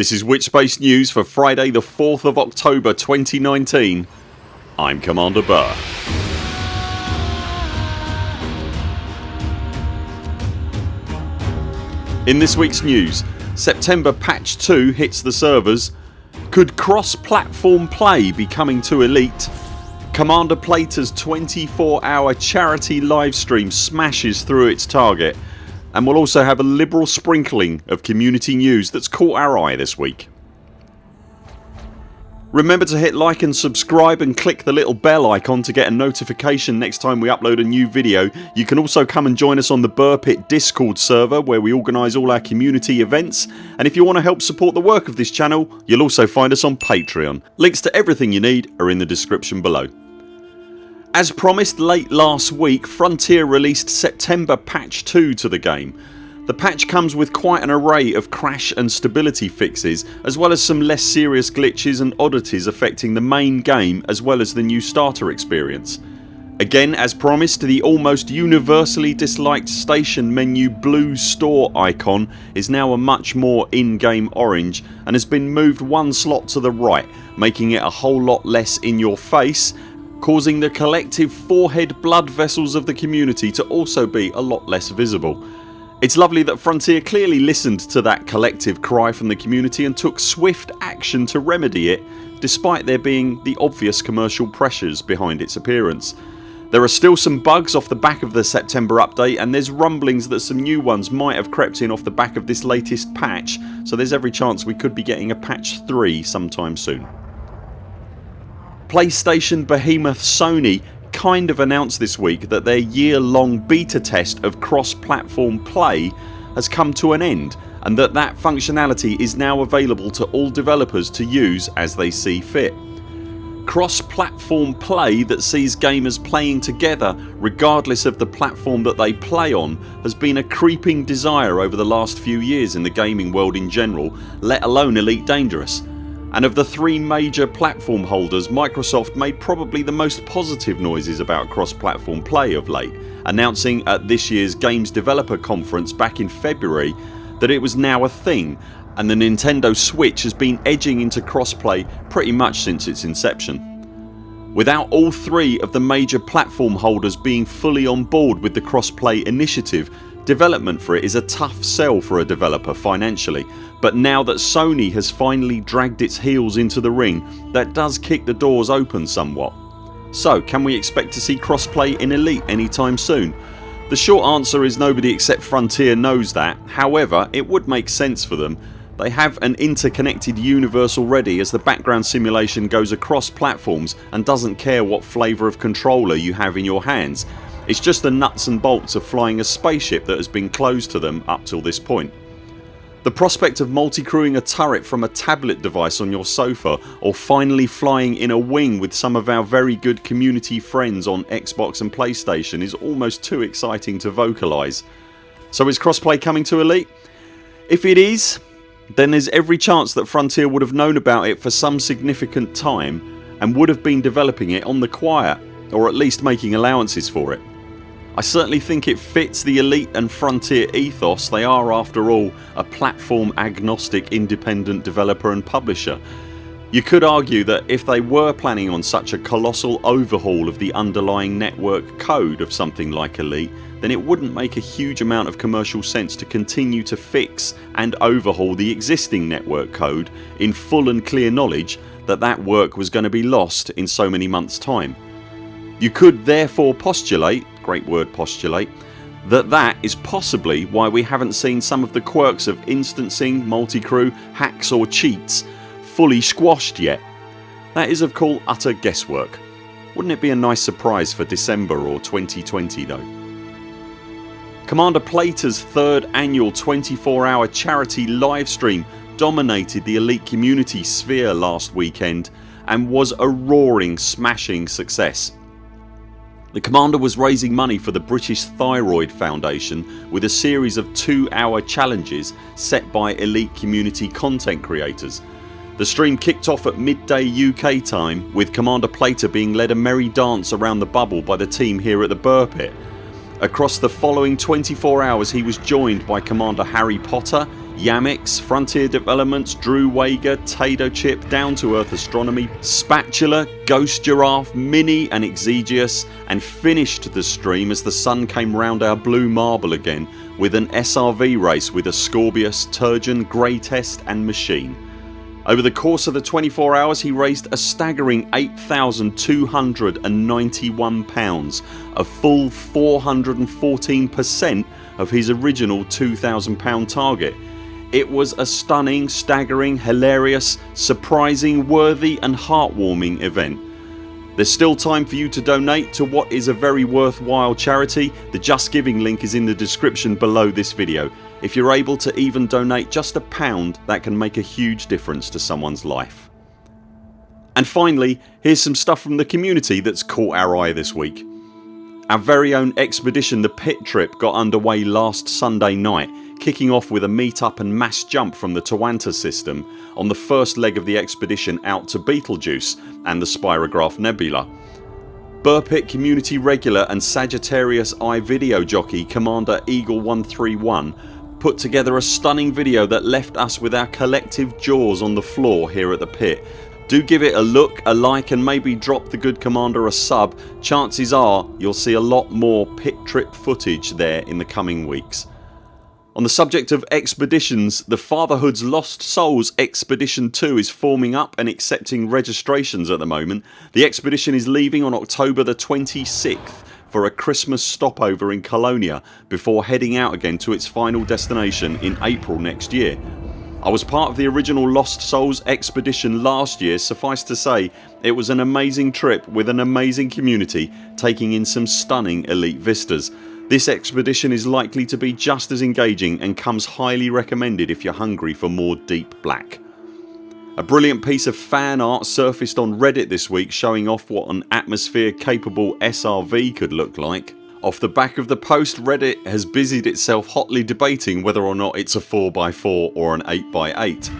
This is Witchspace News for Friday the 4th of October 2019 I'm Commander Burr. In this weeks news September patch 2 hits the servers. Could cross platform play be coming to Elite? Commander Plater's 24 hour charity livestream smashes through its target and we'll also have a liberal sprinkling of community news that's caught our eye this week. Remember to hit like and subscribe and click the little bell icon to get a notification next time we upload a new video. You can also come and join us on the Burr Pit discord server where we organise all our community events and if you want to help support the work of this channel you'll also find us on Patreon. Links to everything you need are in the description below. As promised late last week Frontier released September patch 2 to the game the patch comes with quite an array of crash and stability fixes as well as some less serious glitches and oddities affecting the main game as well as the new starter experience. Again as promised the almost universally disliked station menu blue store icon is now a much more in-game orange and has been moved one slot to the right making it a whole lot less in your face causing the collective forehead blood vessels of the community to also be a lot less visible. It's lovely that Frontier clearly listened to that collective cry from the community and took swift action to remedy it despite there being the obvious commercial pressures behind its appearance. There are still some bugs off the back of the September update and there's rumblings that some new ones might have crept in off the back of this latest patch so there's every chance we could be getting a patch 3 sometime soon. PlayStation behemoth Sony kind of announced this week that their year long beta test of cross platform play has come to an end and that that functionality is now available to all developers to use as they see fit. Cross platform play that sees gamers playing together regardless of the platform that they play on has been a creeping desire over the last few years in the gaming world in general let alone Elite Dangerous and of the three major platform holders Microsoft made probably the most positive noises about cross platform play of late announcing at this year's Games Developer Conference back in February that it was now a thing and the Nintendo Switch has been edging into crossplay pretty much since its inception. Without all three of the major platform holders being fully on board with the crossplay initiative Development for it is a tough sell for a developer financially but now that Sony has finally dragged its heels into the ring that does kick the doors open somewhat. So can we expect to see crossplay in Elite anytime soon? The short answer is nobody except Frontier knows that however it would make sense for them. They have an interconnected universe already as the background simulation goes across platforms and doesn't care what flavour of controller you have in your hands it's just the nuts and bolts of flying a spaceship that has been closed to them up till this point. The prospect of multi-crewing a turret from a tablet device on your sofa or finally flying in a wing with some of our very good community friends on Xbox and PlayStation is almost too exciting to vocalise. So is crossplay coming to Elite? If it is then there's every chance that Frontier would have known about it for some significant time and would have been developing it on the quiet or at least making allowances for it. I certainly think it fits the Elite and Frontier ethos. They are after all a platform agnostic independent developer and publisher. You could argue that if they were planning on such a colossal overhaul of the underlying network code of something like Elite then it wouldn't make a huge amount of commercial sense to continue to fix and overhaul the existing network code in full and clear knowledge that that work was going to be lost in so many months time. You could therefore postulate great word postulate that that is possibly why we haven't seen some of the quirks of instancing, multi-crew, hacks or cheats fully squashed yet. That is of course utter guesswork. Wouldn't it be a nice surprise for December or 2020 though? Commander Plater's third annual 24 hour charity livestream dominated the elite community sphere last weekend and was a roaring smashing success. The Commander was raising money for the British Thyroid Foundation with a series of 2 hour challenges set by elite community content creators. The stream kicked off at midday UK time with Commander Plater being led a merry dance around the bubble by the team here at the Burr Pit. Across the following 24 hours he was joined by Commander Harry Potter, Yamix, Frontier Developments, Drew Wagar, Tado Chip, Down to Earth Astronomy, Spatula, Ghost Giraffe, Mini and Exegious and finished the stream as the sun came round our blue marble again with an SRV race with a Ascorbius, Turgeon, Greatest and Machine. Over the course of the 24 hours he raised a staggering £8,291 a full 414% of his original £2,000 target. It was a stunning, staggering, hilarious, surprising, worthy and heartwarming event. There's still time for you to donate to what is a very worthwhile charity. The Just Giving link is in the description below this video. If you're able to even donate just a pound that can make a huge difference to someone's life. And finally here's some stuff from the community that's caught our eye this week. Our very own expedition the pit trip got underway last Sunday night kicking off with a meet up and mass jump from the Tawanta system on the first leg of the expedition out to Betelgeuse and the Spirograph Nebula. Burpit community regular and Sagittarius I video jockey Commander Eagle 131 put together a stunning video that left us with our collective jaws on the floor here at the pit. Do give it a look, a like and maybe drop the good commander a sub. Chances are you'll see a lot more pit trip footage there in the coming weeks. On the subject of expeditions the Fatherhood's Lost Souls Expedition 2 is forming up and accepting registrations at the moment. The expedition is leaving on October the 26th for a Christmas stopover in Colonia before heading out again to its final destination in April next year. I was part of the original Lost Souls expedition last year suffice to say it was an amazing trip with an amazing community taking in some stunning elite vistas. This expedition is likely to be just as engaging and comes highly recommended if you're hungry for more deep black. A brilliant piece of fan art surfaced on reddit this week showing off what an atmosphere capable SRV could look like. Off the back of the post Reddit has busied itself hotly debating whether or not it's a 4x4 or an 8x8.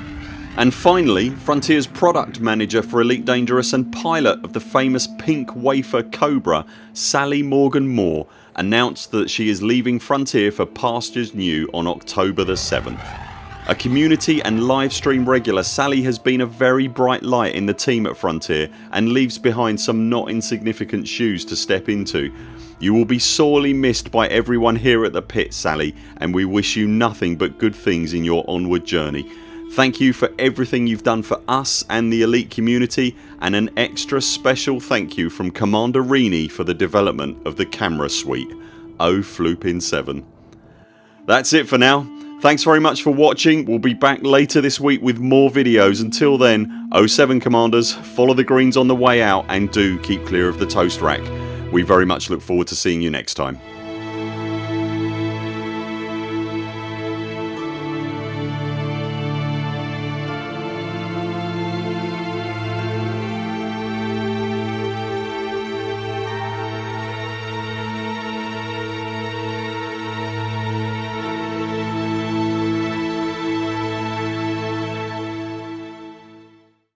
And finally Frontiers product manager for Elite Dangerous and pilot of the famous pink wafer Cobra Sally Morgan Moore announced that she is leaving Frontier for pastures new on October the 7th. A community and livestream regular Sally has been a very bright light in the team at Frontier and leaves behind some not insignificant shoes to step into. You will be sorely missed by everyone here at the pit Sally and we wish you nothing but good things in your onward journey. Thank you for everything you've done for us and the elite community and an extra special thank you from Commander Rini for the development of the camera suite. Oh Floopin 7. That's it for now. Thanks very much for watching. We'll be back later this week with more videos. Until then 07 commanders follow the greens on the way out and do keep clear of the toast rack. We very much look forward to seeing you next time.